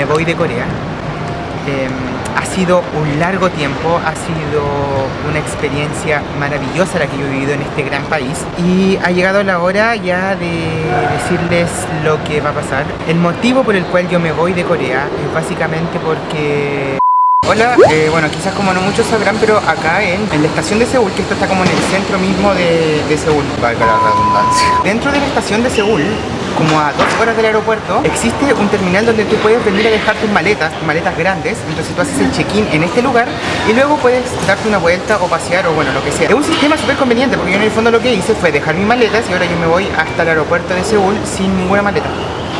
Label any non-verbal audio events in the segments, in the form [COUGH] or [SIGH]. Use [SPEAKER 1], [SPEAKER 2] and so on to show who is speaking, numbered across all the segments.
[SPEAKER 1] me voy de Corea. Em, ha sido un largo tiempo, ha sido una experiencia maravillosa la que yo he vivido en este gran país y ha llegado la hora ya de decirles lo que va a pasar. El motivo por el cual yo me voy de Corea es básicamente porque Hola, eh, bueno quizás como no muchos sabrán, pero acá en, la estación de Seúl, que esto está como en el centro mismo de, de Seúl, valga la redundancia. Dentro de la estación de Seúl, como a dos horas del aeropuerto, existe un terminal donde tú puedes venir a dejar tus maletas, maletas grandes, entonces tú haces el check-in en este lugar y luego puedes darte una vuelta o pasear o bueno, lo que sea. Es un sistema súper conveniente porque yo en el fondo lo que hice fue dejar mis maletas y ahora yo me voy hasta el aeropuerto de Seúl sin ninguna maleta.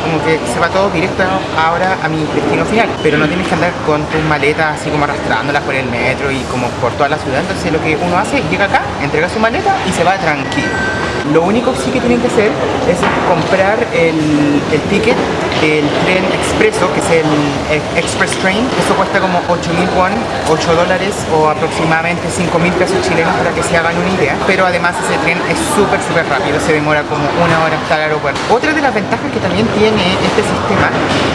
[SPEAKER 1] Como que se va todo directo ahora a mi destino final. Pero no tienes que andar con tus maletas así como arrastrándolas por el metro y como por toda la ciudad. Entonces lo que uno hace llega acá, entrega su maleta y se va tranquilo lo único sí que tienen que hacer es comprar el, el ticket del tren expreso, que es el, Express Train. Eso cuesta como 8.000 won, 8 dólares o aproximadamente 5.000 pesos chilenos para que se hagan una idea. Pero además ese tren es súper, súper rápido, se demora como una hora hasta el aeropuerto. Otra de las ventajas que también tiene este sistema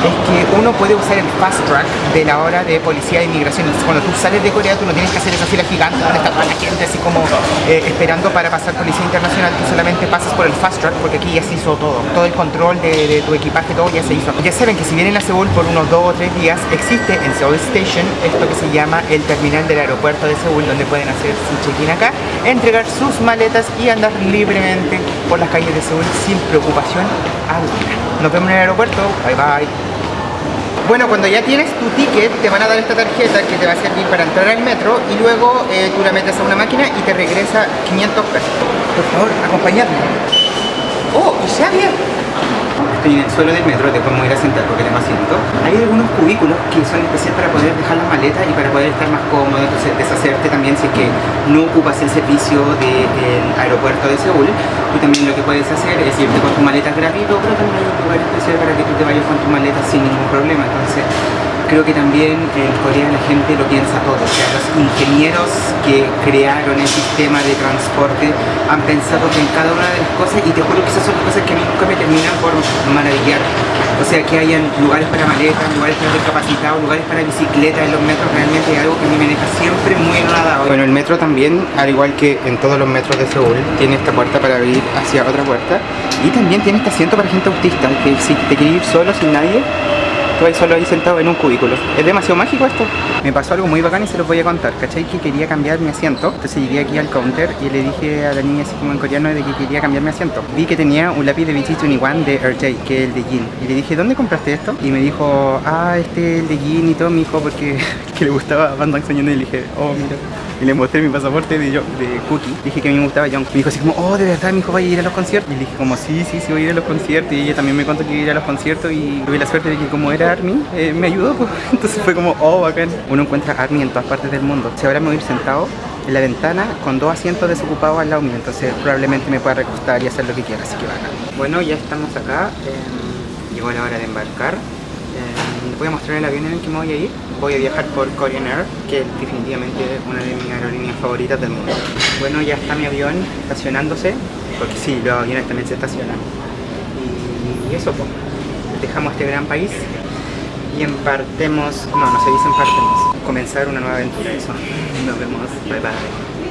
[SPEAKER 1] es que uno puede usar el fast track de la hora de policía de inmigración. Entonces cuando tú sales de Corea tú no tienes que hacer esa fila gigante donde está toda la gente así como eh, esperando para pasar policía internacional. Tú solamente pasas por el fast track porque aquí ya se hizo todo. Todo el control de, de tu equipaje, todo ya Ya saben que si vienen a Seúl por unos dos o tres días, existe en Seoul Station esto que se llama el terminal del aeropuerto de Seúl, donde pueden hacer su check-in acá, entregar sus maletas y andar libremente por las calles de Seúl sin preocupación alguna. Nos vemos en el aeropuerto. Bye bye. Bueno, cuando ya tienes tu ticket, te van a dar esta tarjeta que te va a servir para entrar al metro y luego eh, tú la metes a una máquina y te regresa 500 pesos. Por favor, acompañadme. ¡Oh! ¡Y! Estoy en el suelo del metro, después me voy a ir a sentar porque tengo asiento. Hay algunos cubículos que son especiales para poder dejar las maletas y para poder estar más cómodo, entonces deshacerte también si es que no ocupas el servicio del aeropuerto de Seúl. Tú también lo que puedes hacer es irte con tus maletas gratuito, pero también hay un lugar especial para que tú te vayas con tus maletas sin ningún problema. Entonces creo que también en Corea la gente lo piensa todo, o sea, los ingenieros que crearon el sistema de transporte han pensado que en cada una de las cosas, y te juro que esas son cosas que a mí nunca me terminan por maravillar, o sea, que hayan lugares para maletas, lugares para discapacitados, lugares para bicicletas en los metros, realmente algo que me deja siempre muy enojada. Bueno, el metro también, al igual que en todos los metros de Seúl, tiene esta puerta para abrir hacia otra puerta, y también tiene este asiento para gente autista, que si te quieres ir solo, sin nadie, Estoy solo ahí sentado en un cubículo. Es demasiado mágico esto. Me pasó algo muy bacán y se los voy a contar. ¿Cachai? Que quería cambiar mi asiento. Entonces llegué aquí al counter y le dije a la niña así como en coreano de que quería cambiar mi asiento. Vi que tenía un lápiz de BT21 de RJ, que es el de Jin. Y le dije, ¿dónde compraste esto? Y me dijo, ah, este es el de Jin y todo, mi hijo, porque [LAUGHS] que le gustaba Van Damme Y le dije, oh, mira y le mostré mi pasaporte de, de Cookie. Dije que a mí me gustaba John. Me dijo así como, oh, de verdad, mi hijo va a ir a los conciertos. Y le dije como, sí, sí, sí, voy a ir a los conciertos. Y ella también me contó que iba a ir a los conciertos y tuve la suerte de que como era ARMY, eh, me ayudó. Pues. [LAUGHS] Entonces fue como, oh, bacán. Uno encuentra ARMY en todas partes del mundo. Si ahora me voy a ir sentado en la ventana con dos asientos desocupados al lado mío. Entonces probablemente me pueda recostar y hacer lo que quiera, así que bacán. Bueno, ya estamos acá. Eh, llegó la hora de embarcar. Voy a mostrar el avión en el que me voy a ir voy a viajar por Korean Air, que es definitivamente una de mis aerolíneas favoritas del mundo. Bueno, ya está mi avión estacionándose, porque sí, los aviones también se estacionan. Y, eso, pues, dejamos este gran país y empartemos, no, no se dice empartemos, comenzar una nueva aventura, eso. [LAUGHS] Nos vemos, bye bye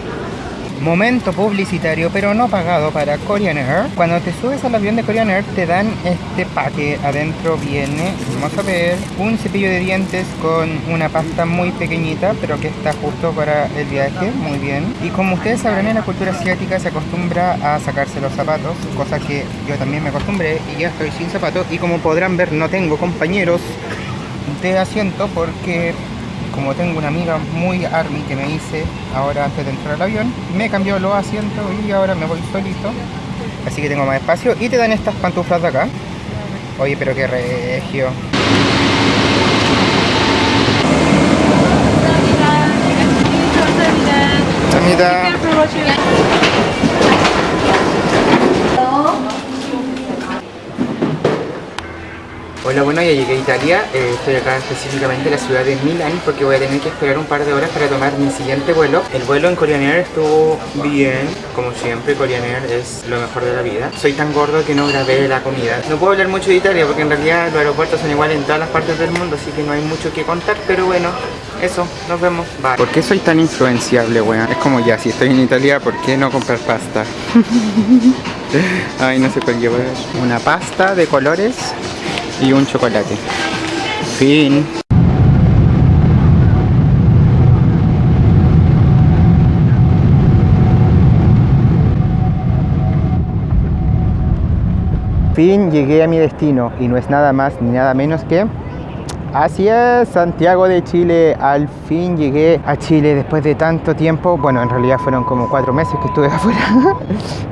[SPEAKER 1] momento publicitario pero no pagado para Korean Air. Cuando te subes al avión de Korean Air te dan este paque adentro viene vamos a ver un cepillo de dientes con una pasta muy pequeñita pero que está justo para el viaje. Muy bien. Y como ustedes sabrán en la cultura asiática se acostumbra a sacarse los zapatos cosa que yo también me acostumbré y ya estoy sin zapatos. Y como podrán ver no tengo compañeros de asiento porque como tengo una amiga muy army que me hice ahora antes de entrar al avión, me cambió los asientos y ahora me voy solito. Así que tengo más espacio y te dan estas pantuflas de acá. Oye, pero qué regio. Hola, bueno, ya llegué a Italia, eh, estoy acá específicamente en la ciudad de Milán porque voy a tener que esperar un par de horas para tomar mi siguiente vuelo. El vuelo en Korean Air estuvo bien, como siempre, Korean Air es lo mejor de la vida. Soy tan gordo que no grabé la comida. No puedo hablar mucho de Italia porque en realidad los aeropuertos son iguales en todas las partes del mundo, así que no hay mucho que contar, pero bueno, eso, nos vemos. Bye. ¿Por qué soy tan influenciable, weón? Es como ya, si estoy en Italia, ¿por qué no comprar pasta? [LAUGHS] Ay, no sé cuál llevar. Una pasta de colores y un chocolate. Fin. Fin, llegué a mi destino y no es nada más ni nada menos que Así es, Santiago de Chile, al fin llegué a Chile después de tanto tiempo, bueno en realidad fueron como cuatro meses que estuve [LAUGHS] afuera,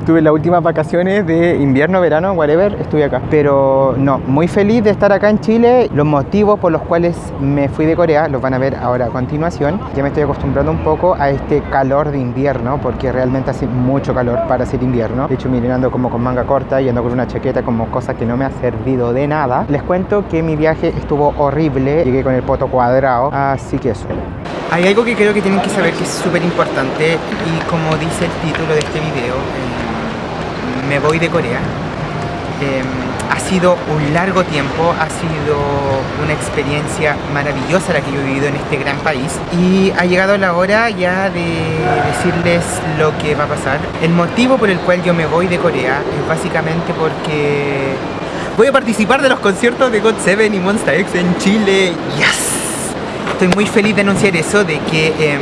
[SPEAKER 1] tuve las últimas vacaciones de invierno, verano, whatever, estuve acá, pero no, muy feliz de estar acá en Chile, los motivos por los cuales me fui de Corea los van a ver ahora a continuación, ya me estoy acostumbrando un poco a este calor de invierno, porque realmente hace mucho calor para ser invierno, de hecho miren ando como con manga corta y ando con una chaqueta como cosa que no me ha servido de nada, les cuento que mi viaje estuvo horrible, llegué con el poto cuadrado, así que eso. Hay algo que creo que tienen que saber que es súper importante y como dice el título de este video, eh, me voy de Corea. Eh, ha sido un largo tiempo, ha sido una experiencia maravillosa la que yo he vivido en este gran país y ha llegado la hora ya de decirles lo que va a pasar. El motivo por el cual yo me voy de Corea es básicamente porque Voy a participar de los conciertos de God7 y Monsta X en Chile. ¡Yes! Estoy muy feliz de anunciar eso, de que em,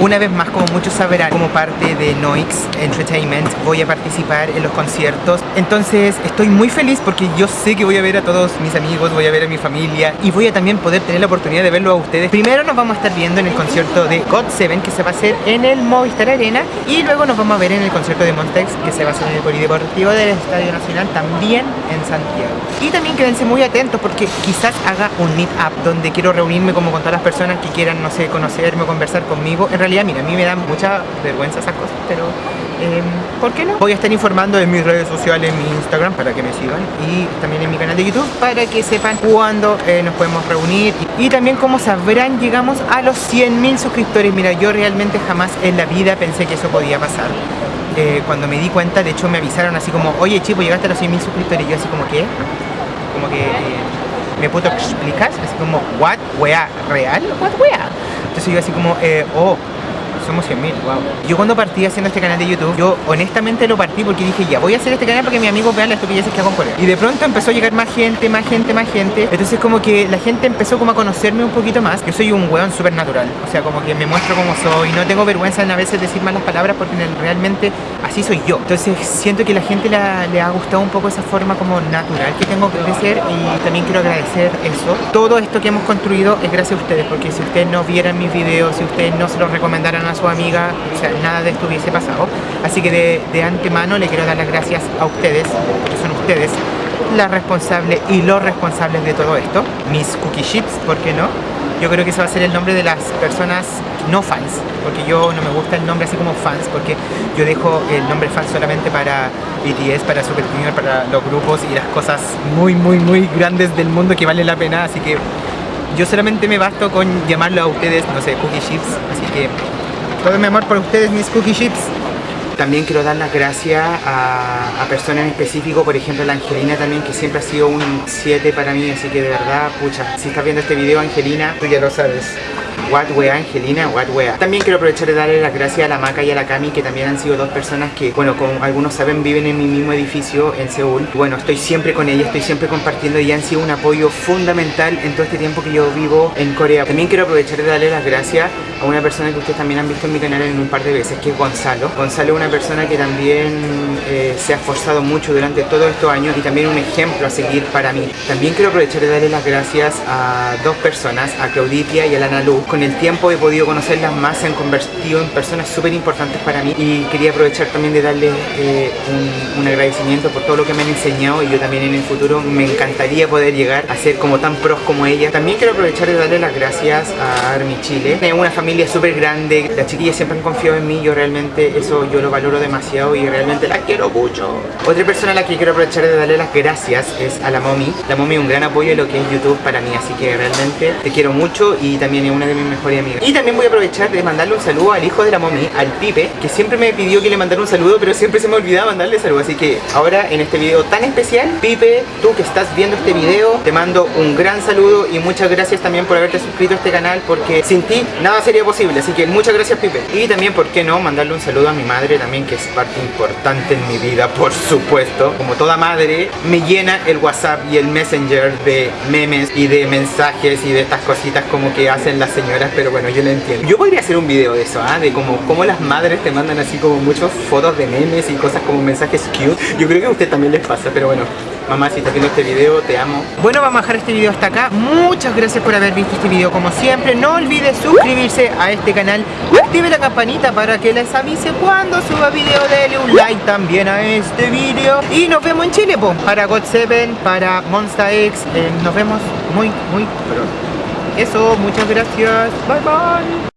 [SPEAKER 1] una vez más, como muchos sabrán, como parte de Noix Entertainment, voy a participar en los conciertos. Entonces estoy muy feliz porque yo sé que voy a ver a todos mis amigos, voy a ver a mi familia y voy a también poder tener la oportunidad de verlo a ustedes. Primero nos vamos a estar viendo en el concierto de God7 que se va a hacer en el Movistar Arena y luego nos vamos a ver en el concierto de Montex que se va a hacer en el Polideportivo del Estadio Nacional también en Santiago. Y también quédense muy atentos porque quizás haga un meet-up donde quiero reunirme como con todas las personas que quieran, no sé, conocerme conversar conmigo. Mira, a mí me da mucha vergüenza esas cosas, pero eh, ¿por qué no? Voy a estar informando en mis redes sociales, en mi Instagram, para que me sigan, y también en mi canal de YouTube, para que sepan cuándo eh, nos podemos reunir. Y, también, como sabrán, llegamos a los 100.000 suscriptores. Mira, yo realmente jamás en la vida pensé que eso podía pasar. Eh, cuando me di cuenta, de hecho me avisaron así como, oye chico, llegaste a los 100.000 suscriptores, y yo así como, ¿qué? Como que me puedo explicar, así como, what, wea, real, what, wea. Entonces yo así como, eh, oh, somos 100.000, wow. Yo cuando partí haciendo este canal de YouTube, yo honestamente lo partí porque dije, ya, voy a hacer este canal para que mi amigo vean las estupideces que hago en Corea. Y de pronto empezó a llegar más gente, más gente, más gente. Entonces como que la gente empezó como a conocerme un poquito más. Yo soy un weón súper natural, o sea, como que me muestro como soy. No tengo vergüenza en a veces decir malas palabras porque realmente así soy yo. Entonces siento que la gente le ha gustado un poco esa forma como natural que tengo de ser y también quiero agradecer eso. Todo esto que hemos construido es gracias a ustedes porque si ustedes no vieran mis videos, si ustedes no se los recomendaran a su amiga, o sea, nada de esto hubiese pasado. Así que de, antemano le quiero dar las gracias a ustedes, que son ustedes las responsables y los responsables de todo esto. Mis cookie chips, ¿por qué no? Yo creo que ese va a ser el nombre de las personas no fans, porque yo no me gusta el nombre así como fans, porque yo dejo el nombre fans solamente para BTS, para Super Junior, para los grupos y las cosas muy, muy, muy grandes del mundo que valen la pena, así que yo solamente me basto con llamarlo a ustedes, no sé, cookie chips, así que todo mi amor por ustedes, mis cookie chips. También quiero dar las gracias a, personas en específico, por ejemplo la Angelina también, que siempre ha sido un 7 para mí, así que de verdad, pucha, si estás viendo este video Angelina, tú ya lo sabes. What wea, Angelina, what wea. También quiero aprovechar de darle las gracias a la Maca y a la Cami, que también han sido dos personas que, bueno, como algunos saben, viven en mi mismo edificio en Seúl. Bueno, estoy siempre con ellas, estoy siempre compartiendo y han sido un apoyo fundamental en todo este tiempo que yo vivo en Corea. También quiero aprovechar de darle las gracias a una persona que ustedes también han visto en mi canal en un par de veces, que es Gonzalo. Gonzalo es una persona que también eh, se ha esforzado mucho durante todos estos años y también un ejemplo a seguir para mí. También quiero aprovechar de darle las gracias a dos personas, a Clauditia y a la Nalu, con el tiempo he podido conocerlas más, se han convertido en personas súper importantes para mí y quería aprovechar también de darles eh, un, agradecimiento por todo lo que me han enseñado y yo también en el futuro me encantaría poder llegar a ser como tan pros como ella. También quiero aprovechar de darle las gracias a Army Chile. Es una familia súper grande, las chiquillas siempre han confiado en mí, yo realmente eso yo lo valoro demasiado y realmente la quiero mucho. Otra persona a la que quiero aprovechar de darle las gracias es a la Momi. La Momi es un gran apoyo en lo que es YouTube para mí, así que realmente te quiero mucho y también es una de mis mejores amigas. Y también voy a aprovechar de mandarle un saludo al hijo de la Momi, al Pipe, que siempre me pidió que le mandara un saludo, pero siempre se me olvidaba mandarle saludo, así que ahora en este video tan especial, Pipe, tú que estás viendo este video, te mando un gran saludo y muchas gracias también por haberte suscrito a este canal, porque sin ti nada sería posible, así que muchas gracias Pipe. Y también, ¿por qué no? Mandarle un saludo a mi madre también, que es parte importante en mi vida, por supuesto. Como toda madre, me llena el WhatsApp y el Messenger de memes y de mensajes y de estas cositas como que hacen las señoras, pero bueno, yo lo entiendo. Yo podría hacer un video de eso, ¿ah? De como, como las madres te mandan así como muchas fotos de memes y cosas como mensajes cute. Yo creo que a usted también les pasa, pero bueno, Mamá, si estás viendo este video, te amo. Bueno, vamos a dejar este video hasta acá. Muchas gracias por haber visto este video como siempre. No olvides suscribirse a este canal. Active la campanita para que les avise cuando suba video. Dele un like también a este video. Y nos vemos en Chile, po, para God 7, para Monster X. Eh, nos vemos muy, muy pronto. Eso, muchas gracias. Bye, bye.